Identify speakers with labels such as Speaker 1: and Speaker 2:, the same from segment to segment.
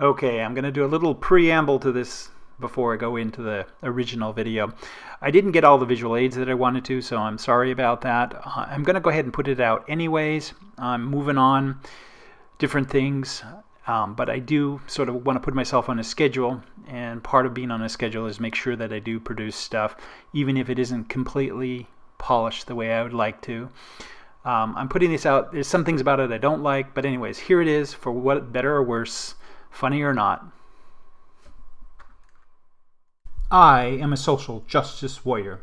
Speaker 1: Okay, I'm going to do a little preamble to this before I go into the original video. I didn't get all the visual aids that I wanted to, so I'm sorry about that. Uh, I'm going to go ahead and put it out anyways. I'm moving on, different things, um, but I do sort of want to put myself on a schedule, and part of being on a schedule is make sure that I do produce stuff, even if it isn't completely polished the way I would like to. Um, I'm putting this out. There's some things about it I don't like, but anyways, here it is for what better or worse, funny or not. I am a social justice warrior.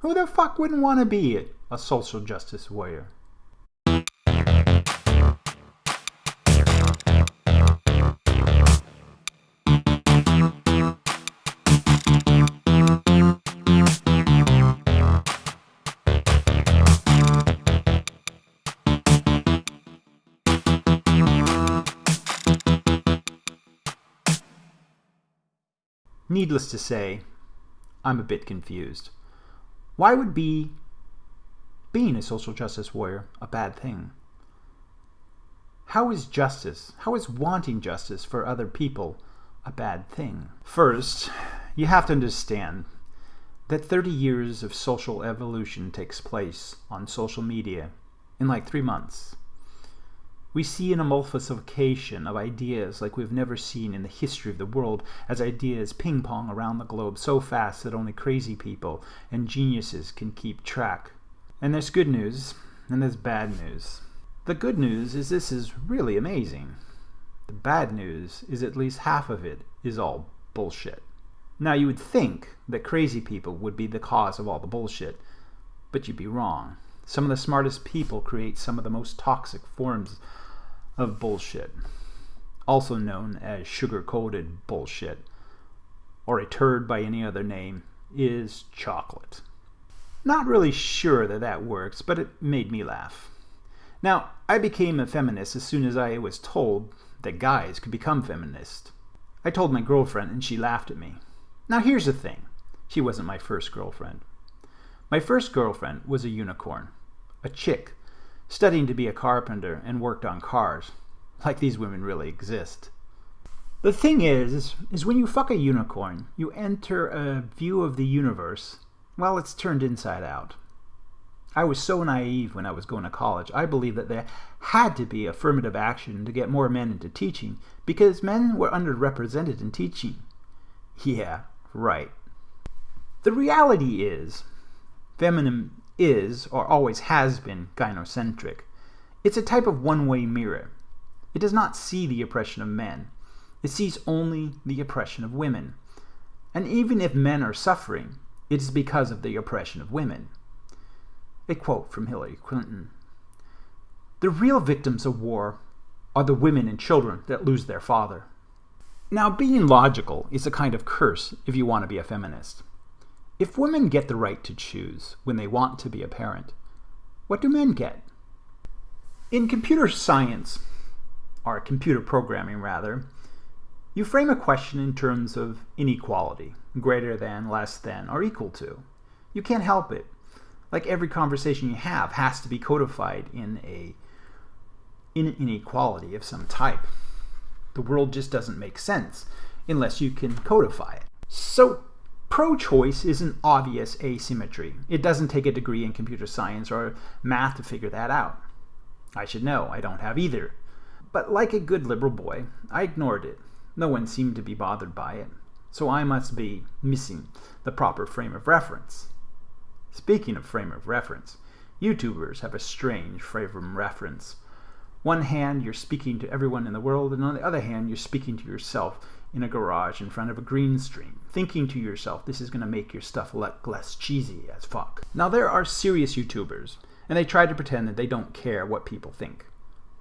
Speaker 1: Who the fuck wouldn't want to be a social justice warrior? Needless to say, I'm a bit confused. Why would be being a social justice warrior a bad thing? How is justice, how is wanting justice for other people a bad thing? First, you have to understand that 30 years of social evolution takes place on social media in like three months. We see an emulsification of ideas like we've never seen in the history of the world as ideas ping pong around the globe so fast that only crazy people and geniuses can keep track. And there's good news, and there's bad news. The good news is this is really amazing. The bad news is at least half of it is all bullshit. Now you would think that crazy people would be the cause of all the bullshit, but you'd be wrong. Some of the smartest people create some of the most toxic forms of bullshit, also known as sugar-coated bullshit, or a turd by any other name, is chocolate. Not really sure that that works, but it made me laugh. Now, I became a feminist as soon as I was told that guys could become feminists. I told my girlfriend and she laughed at me. Now here's the thing. She wasn't my first girlfriend. My first girlfriend was a unicorn. A chick studying to be a carpenter and worked on cars. Like these women really exist. The thing is, is when you fuck a unicorn, you enter a view of the universe, well, it's turned inside out. I was so naive when I was going to college. I believed that there had to be affirmative action to get more men into teaching because men were underrepresented in teaching. Yeah, right. The reality is, feminine is, or always has been, gynocentric. It's a type of one-way mirror. It does not see the oppression of men. It sees only the oppression of women. And even if men are suffering, it is because of the oppression of women. A quote from Hillary Clinton. The real victims of war are the women and children that lose their father. Now, being logical is a kind of curse if you want to be a feminist. If women get the right to choose when they want to be a parent, what do men get? In computer science, or computer programming rather, you frame a question in terms of inequality, greater than, less than, or equal to. You can't help it. Like every conversation you have has to be codified in a in inequality of some type. The world just doesn't make sense unless you can codify it. So Pro-choice is an obvious asymmetry. It doesn't take a degree in computer science or math to figure that out. I should know, I don't have either. But like a good liberal boy, I ignored it. No one seemed to be bothered by it. So I must be missing the proper frame of reference. Speaking of frame of reference, YouTubers have a strange frame of reference. One hand, you're speaking to everyone in the world, and on the other hand, you're speaking to yourself in a garage in front of a green screen, thinking to yourself, this is going to make your stuff look less cheesy as fuck. Now there are serious YouTubers, and they try to pretend that they don't care what people think.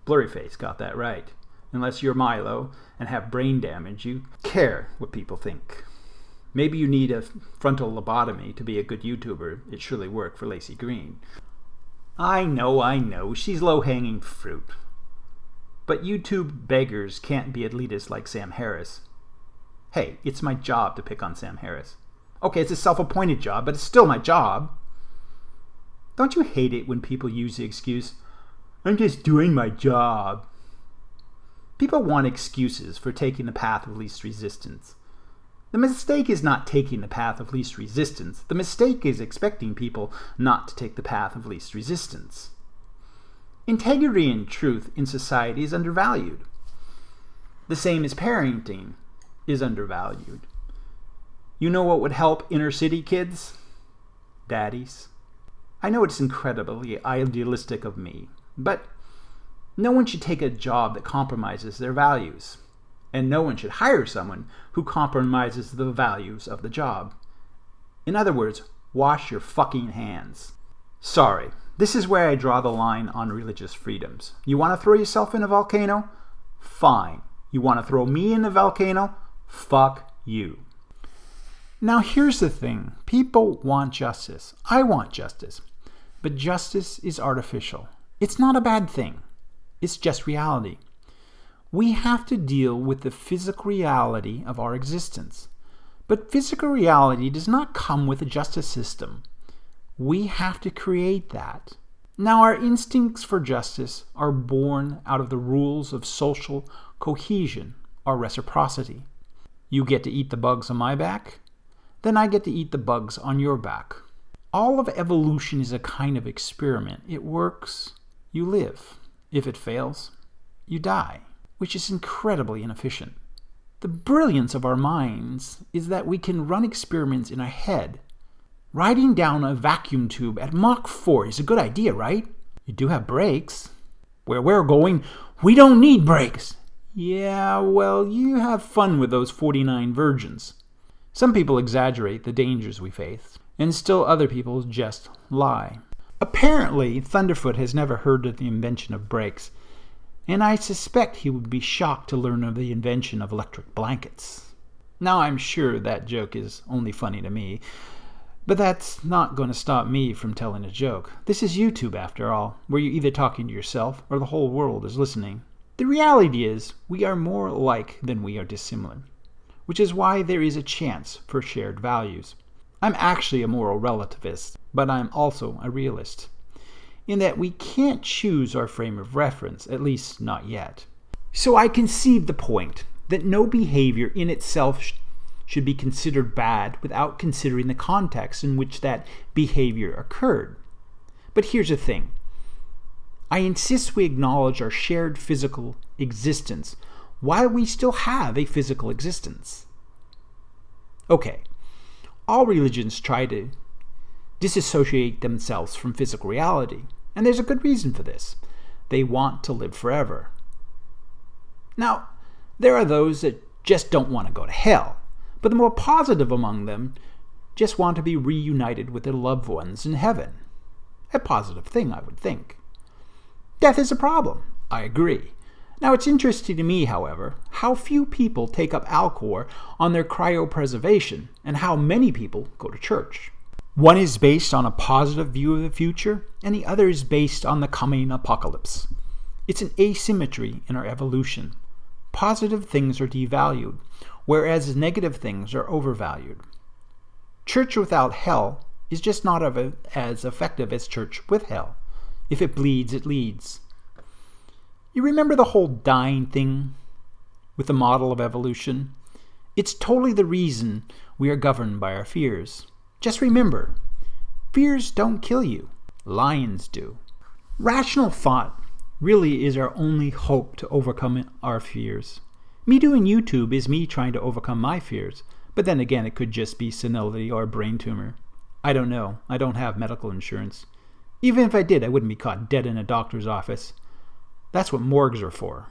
Speaker 1: Blurryface got that right. Unless you're Milo and have brain damage, you care what people think. Maybe you need a frontal lobotomy to be a good YouTuber. It surely worked for Laci Green. I know, I know, she's low-hanging fruit. But YouTube beggars can't be elitist like Sam Harris. Hey, it's my job to pick on Sam Harris. Okay, it's a self-appointed job, but it's still my job. Don't you hate it when people use the excuse, I'm just doing my job? People want excuses for taking the path of least resistance. The mistake is not taking the path of least resistance. The mistake is expecting people not to take the path of least resistance. Integrity and truth in society is undervalued. The same as parenting is undervalued. You know what would help inner city kids? Daddies. I know it's incredibly idealistic of me, but no one should take a job that compromises their values, and no one should hire someone who compromises the values of the job. In other words, wash your fucking hands. Sorry, this is where I draw the line on religious freedoms. You want to throw yourself in a volcano? Fine. You want to throw me in a volcano? Fuck you. Now, here's the thing people want justice. I want justice. But justice is artificial. It's not a bad thing. It's just reality. We have to deal with the physical reality of our existence. But physical reality does not come with a justice system. We have to create that. Now, our instincts for justice are born out of the rules of social cohesion or reciprocity. You get to eat the bugs on my back, then I get to eat the bugs on your back. All of evolution is a kind of experiment. It works, you live. If it fails, you die, which is incredibly inefficient. The brilliance of our minds is that we can run experiments in our head. Riding down a vacuum tube at Mach 4 is a good idea, right? You do have brakes. Where we're going, we don't need brakes. Yeah, well, you have fun with those 49 virgins. Some people exaggerate the dangers we face, and still other people just lie. Apparently, Thunderf00t has never heard of the invention of brakes, and I suspect he would be shocked to learn of the invention of electric blankets. Now, I'm sure that joke is only funny to me, but that's not going to stop me from telling a joke. This is YouTube, after all, where you're either talking to yourself or the whole world is listening. The reality is, we are more alike than we are dissimilar, which is why there is a chance for shared values. I'm actually a moral relativist, but I'm also a realist, in that we can't choose our frame of reference, at least not yet. So I concede the point that no behavior in itself sh- should be considered bad without considering the context in which that behavior occurred. But here's the thing I insist we acknowledge our shared physical existence while we still have a physical existence. Okay, all religions try to disassociate themselves from physical reality, and there's a good reason for this. They want to live forever. Now, there are those that just don't want to go to hell, but the more positive among them just want to be reunited with their loved ones in heaven. A positive thing, I would think. Death is a problem. I agree. Now, it's interesting to me, however, how few people take up Alcor on their cryopreservation and how many people go to church. One is based on a positive view of the future, and the other is based on the coming apocalypse. It's an asymmetry in our evolution. Positive things are devalued, whereas negative things are overvalued. Church without hell is just not as effective as church with hell. If it bleeds, it leads. You remember the whole dying thing with the model of evolution? It's totally the reason we are governed by our fears. Just remember, fears don't kill you, lions do. Rational thought really is our only hope to overcome our fears. Me doing YouTube is me trying to overcome my fears, but then again, it could just be senility or a brain tumor. I don't know. I don't have medical insurance. Even if I did, I wouldn't be caught dead in a doctor's office. That's what morgues are for.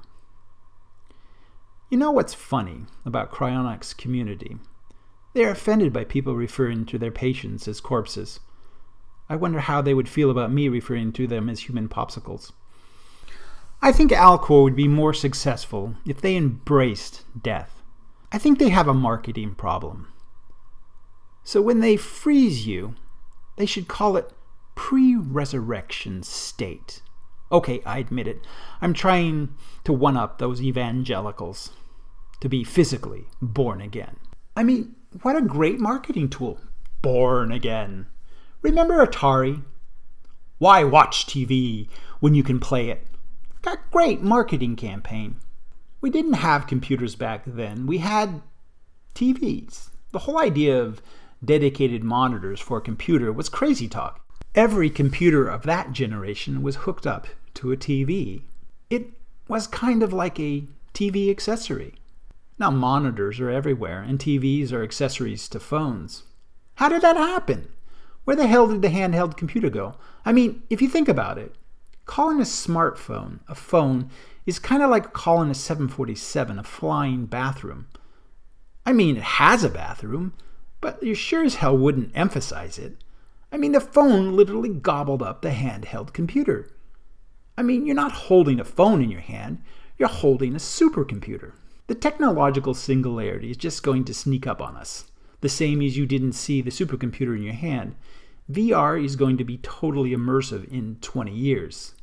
Speaker 1: You know what's funny about cryonics community? They are offended by people referring to their patients as corpses. I wonder how they would feel about me referring to them as human popsicles. I think Alcor would be more successful if they embraced death. I think they have a marketing problem. So when they freeze you, they should call it pre resurrection state. Okay, I admit it. I'm trying to one up those evangelicals to be physically born again. I mean, what a great marketing tool. Born again. Remember Atari? Why watch TV when you can play it? Got great marketing campaign. We didn't have computers back then. We had TVs. The whole idea of dedicated monitors for a computer was crazy talk. Every computer of that generation was hooked up to a TV. It was kind of like a TV accessory. Now monitors are everywhere, and TVs are accessories to phones. How did that happen? Where the hell did the handheld computer go? I mean, if you think about it, calling a smartphone a phone is kind of like calling a 747 a flying bathroom. I mean, it has a bathroom, but you sure as hell wouldn't emphasize it. I mean, the phone literally gobbled up the handheld computer. I mean, you're not holding a phone in your hand, you're holding a supercomputer. The technological singularity is just going to sneak up on us, the same as you didn't see the supercomputer in your hand. VR is going to be totally immersive in 20 years.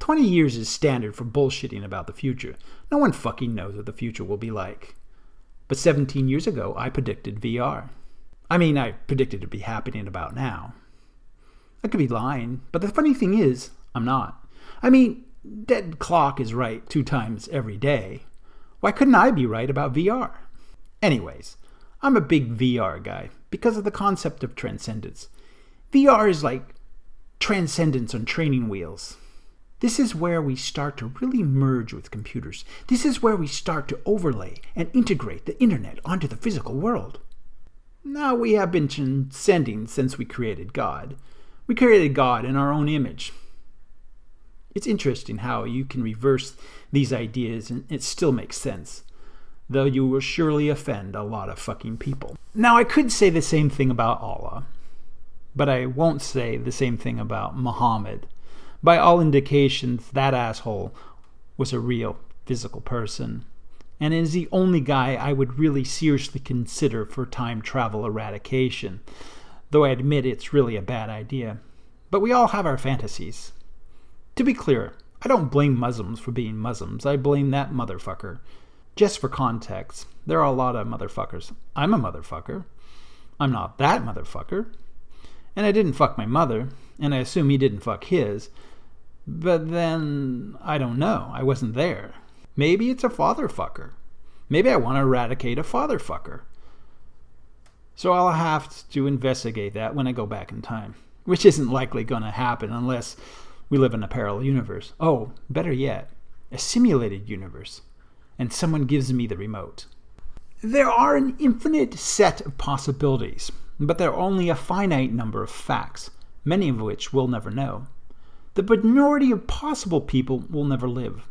Speaker 1: 20 years is standard for bullshitting about the future. No one fucking knows what the future will be like. But 17 years ago, I predicted VR. I mean, I predicted it'd be happening about now. I could be lying, but the funny thing is, I'm not. I mean, dead clock is right two times every day. Why couldn't I be right about VR? Anyways, I'm a big VR guy because of the concept of transcendence. VR is like transcendence on training wheels. This is where we start to really merge with computers. This is where we start to overlay and integrate the internet onto the physical world. Now we have been transcending since we created God. We created God in our own image. It's interesting how you can reverse these ideas and it still makes sense, though you will surely offend a lot of fucking people. Now, I could say the same thing about Allah, but I won't say the same thing about Muhammad. By all indications, that asshole was a real physical person, and is the only guy I would really seriously consider for time travel eradication, though I admit it's really a bad idea. But we all have our fantasies. To be clear, I don't blame Muslims for being Muslims. I blame that motherfucker. Just for context, there are a lot of motherfuckers. I'm a motherfucker. I'm not that motherfucker. And I didn't fuck my mother, and I assume he didn't fuck his. But then, I don't know. I wasn't there. Maybe it's a father fucker. Maybe I want to eradicate a father fucker. So I'll have to investigate that when I go back in time, which isn't likely going to happen unless we live in a parallel universe. Oh, better yet, a simulated universe. And someone gives me the remote. There are an infinite set of possibilities, but there are only a finite number of facts, many of which we'll never know. The minority of possible people will never live.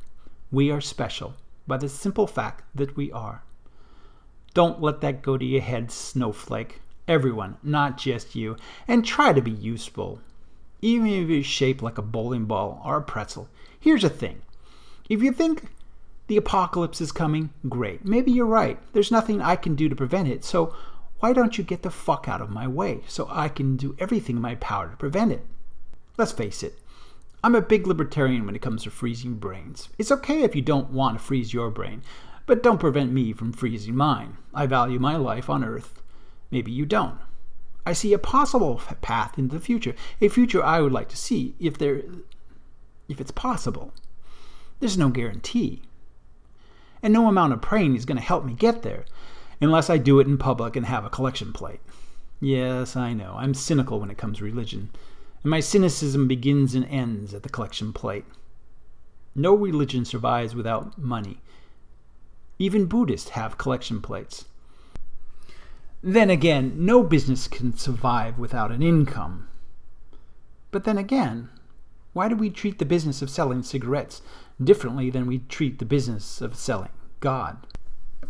Speaker 1: We are special by the simple fact that we are. Don't let that go to your head, snowflake. Everyone, not just you, and try to be useful even if you're shaped like a bowling ball or a pretzel. Here's the thing if you think the apocalypse is coming, great. Maybe you're right. There's nothing I can do to prevent it, so why don't you get the fuck out of my way so I can do everything in my power to prevent it? Let's face it, I'm a big libertarian when it comes to freezing brains. It's okay if you don't want to freeze your brain, but don't prevent me from freezing mine. I value my life on Earth. Maybe you don't. I see a possible path into the future, a future I would like to see if there if it's possible. There's no guarantee. And no amount of praying is going to help me get there unless I do it in public and have a collection plate. Yes, I know. I'm cynical when it comes to religion, and my cynicism begins and ends at the collection plate. No religion survives without money. Even Buddhists have collection plates. Then again, no business can survive without an income. But then again, why do we treat the business of selling cigarettes differently than we treat the business of selling God?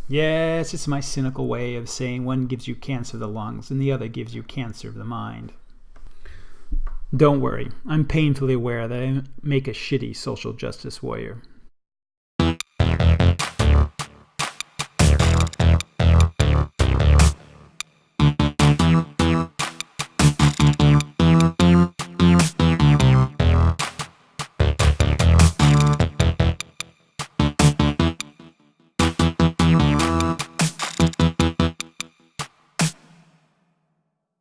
Speaker 1: Yes, it's my cynical way of saying one gives you cancer of the lungs and the other gives you cancer of the mind. Don't worry, I'm painfully aware that I make a shitty social justice warrior.